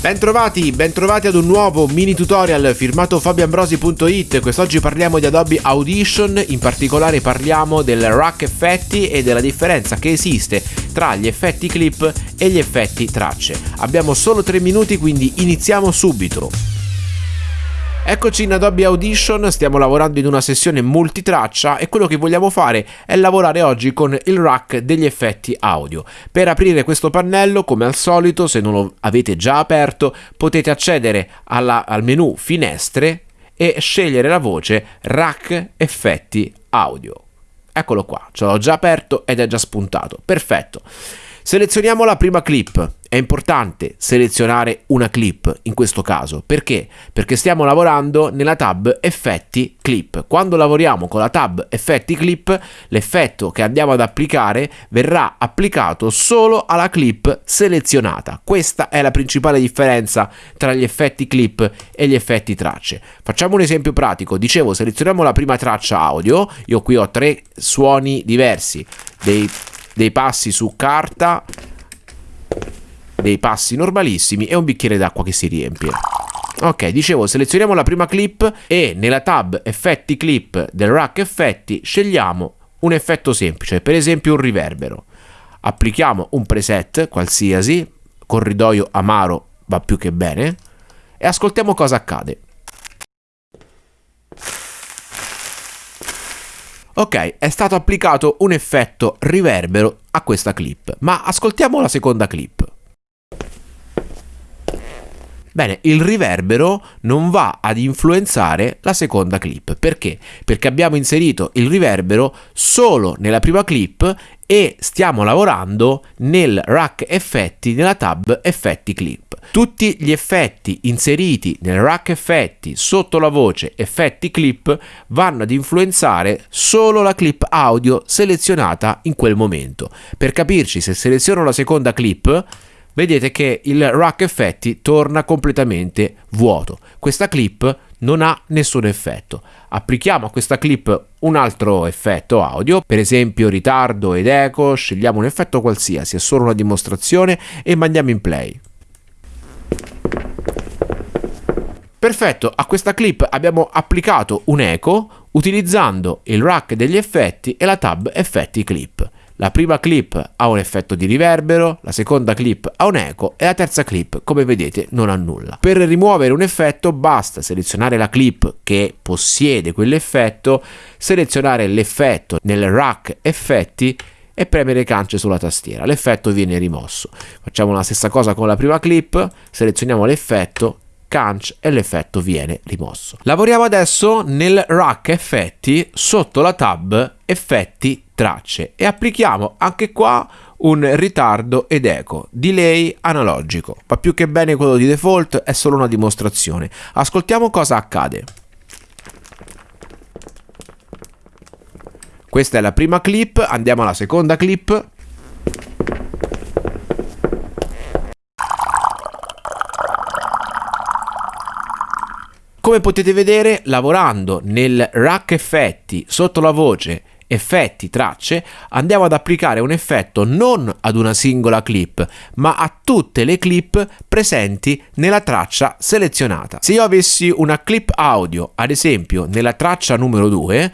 Bentrovati, bentrovati ad un nuovo mini tutorial firmato fabioambrosi.it Quest'oggi parliamo di Adobe Audition, in particolare parliamo del rack effetti e della differenza che esiste tra gli effetti clip e gli effetti tracce. Abbiamo solo 3 minuti quindi iniziamo subito Eccoci in Adobe Audition, stiamo lavorando in una sessione multitraccia e quello che vogliamo fare è lavorare oggi con il rack degli effetti audio. Per aprire questo pannello, come al solito, se non lo avete già aperto, potete accedere alla, al menu Finestre e scegliere la voce Rack Effetti Audio. Eccolo qua, ce l'ho già aperto ed è già spuntato. Perfetto. Selezioniamo la prima clip. È importante selezionare una clip in questo caso. Perché? Perché stiamo lavorando nella tab effetti clip. Quando lavoriamo con la tab effetti clip, l'effetto che andiamo ad applicare verrà applicato solo alla clip selezionata. Questa è la principale differenza tra gli effetti clip e gli effetti tracce. Facciamo un esempio pratico. Dicevo, selezioniamo la prima traccia audio. Io qui ho tre suoni diversi. Dei dei passi su carta, dei passi normalissimi e un bicchiere d'acqua che si riempie. Ok, dicevo, selezioniamo la prima clip e nella tab effetti clip del rack effetti scegliamo un effetto semplice, per esempio un riverbero. Applichiamo un preset qualsiasi, corridoio amaro va più che bene, e ascoltiamo cosa accade. Ok, è stato applicato un effetto riverbero a questa clip, ma ascoltiamo la seconda clip. Bene, il riverbero non va ad influenzare la seconda clip. Perché? Perché abbiamo inserito il riverbero solo nella prima clip e stiamo lavorando nel rack effetti nella tab effetti clip. Tutti gli effetti inseriti nel rack effetti sotto la voce effetti clip vanno ad influenzare solo la clip audio selezionata in quel momento. Per capirci, se seleziono la seconda clip, vedete che il rack effetti torna completamente vuoto. Questa clip non ha nessun effetto. Applichiamo a questa clip un altro effetto audio, per esempio ritardo ed eco, scegliamo un effetto qualsiasi, è solo una dimostrazione e mandiamo in play. Perfetto, a questa clip abbiamo applicato un eco utilizzando il rack degli effetti e la tab effetti clip. La prima clip ha un effetto di riverbero, la seconda clip ha un eco e la terza clip, come vedete, non ha nulla. Per rimuovere un effetto basta selezionare la clip che possiede quell'effetto, selezionare l'effetto nel rack effetti e premere cance sulla tastiera. L'effetto viene rimosso. Facciamo la stessa cosa con la prima clip, selezioniamo l'effetto Canch e l'effetto viene rimosso. Lavoriamo adesso nel rack effetti sotto la tab effetti tracce e applichiamo anche qua un ritardo ed eco, delay analogico. Va più che bene quello di default, è solo una dimostrazione. Ascoltiamo cosa accade. Questa è la prima clip, andiamo alla seconda clip. Come potete vedere, lavorando nel rack effetti sotto la voce effetti, tracce, andiamo ad applicare un effetto non ad una singola clip, ma a tutte le clip presenti nella traccia selezionata. Se io avessi una clip audio, ad esempio nella traccia numero 2,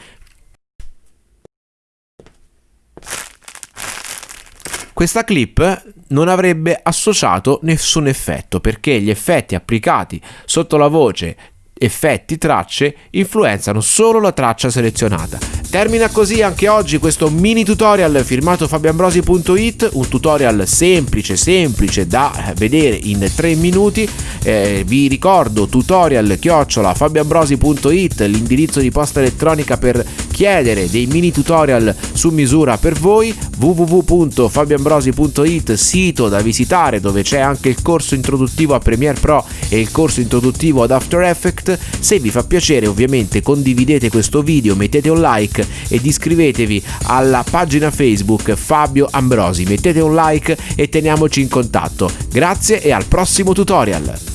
questa clip non avrebbe associato nessun effetto perché gli effetti applicati sotto la voce effetti tracce influenzano solo la traccia selezionata. Termina così anche oggi questo mini tutorial firmato fabioambrosi.it, un tutorial semplice semplice da vedere in 3 minuti. Eh, vi ricordo tutorial chiocciola fabioambrosi.it, l'indirizzo di posta elettronica per chiedere dei mini tutorial su misura per voi, www.fabioambrosi.it, sito da visitare dove c'è anche il corso introduttivo a Premiere Pro e il corso introduttivo ad After Effects se vi fa piacere ovviamente condividete questo video, mettete un like ed iscrivetevi alla pagina Facebook Fabio Ambrosi, mettete un like e teniamoci in contatto. Grazie e al prossimo tutorial!